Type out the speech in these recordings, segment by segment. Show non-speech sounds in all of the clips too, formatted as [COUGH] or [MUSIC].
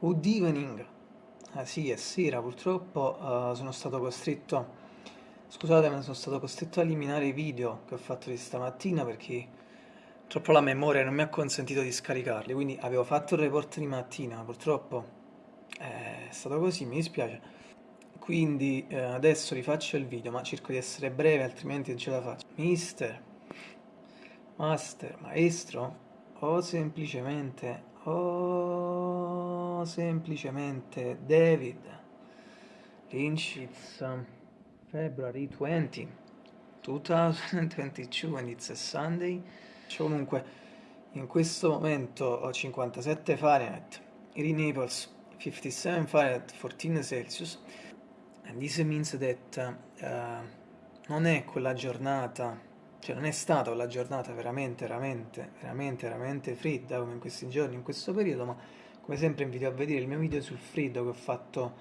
Good evening. Ah sì, è sera, purtroppo uh, sono stato costretto... Scusate, ma sono stato costretto a eliminare i video che ho fatto di stamattina perché purtroppo la memoria non mi ha consentito di scaricarli, quindi avevo fatto il report di mattina, ma purtroppo è stato così, mi dispiace. Quindi eh, adesso rifaccio il video, ma cerco di essere breve, altrimenti non ce la faccio. Mister, master, maestro, o semplicemente... Oh semplicemente David Lynch it's February 20 2022 and it's a Sunday. Comunque in questo momento ho 57 Fahrenheit in Naples 57 Fahrenheit 14 Celsius and this means that uh, non è quella giornata cioè non è stata quella giornata veramente, veramente, veramente, veramente fredda come in questi giorni, in questo periodo, ma come sempre invito a vedere il mio video sul freddo che ho fatto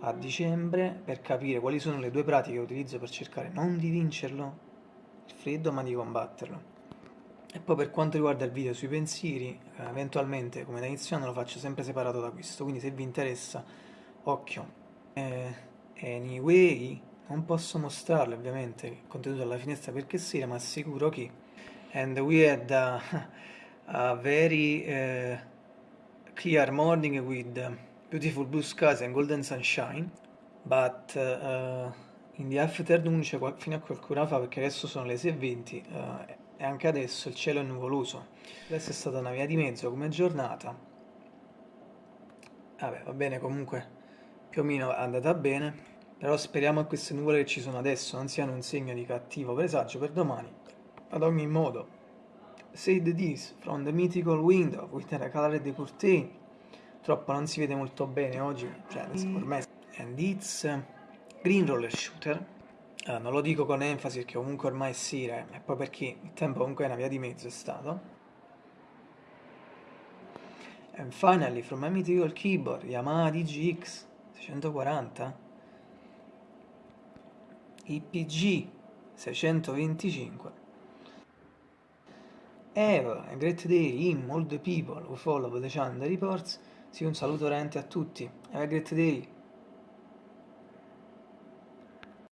a dicembre per capire quali sono le due pratiche che utilizzo per cercare non di vincerlo, il freddo, ma di combatterlo. E poi per quanto riguarda il video sui pensieri, eh, eventualmente come da iniziando lo faccio sempre separato da questo, quindi se vi interessa, occhio. Eh, anyway, non posso mostrarlo ovviamente il contenuto della finestra perché sera, ma assicuro che... And we had a, [LAUGHS] a very... Uh, clear morning with beautiful blue skies and golden sunshine, but uh, in the afternoon, cioè fino a qualcuna fa, perché adesso sono le 6.20 uh, e anche adesso il cielo è nuvoloso. Adesso è stata una via di mezzo come giornata. Vabbè, va bene, comunque più o meno è andata bene, però speriamo che queste nuvole che ci sono adesso non siano un segno di cattivo presagio per domani. Ad ogni modo, Said this from the mythical window with the colored curtain. Troppo non si vede molto bene oggi, cioè ormai. And it's green roller shooter. Uh, non lo dico con enfasi perché comunque ormai è sera e poi perché il tempo comunque è una via di mezzo è stato. And finally from my mythical keyboard Yamaha DGX 640 IPG 625 Eva, a great day in all the people who follow the channel reports. Sì, un saluto veramente a tutti. Have a great day.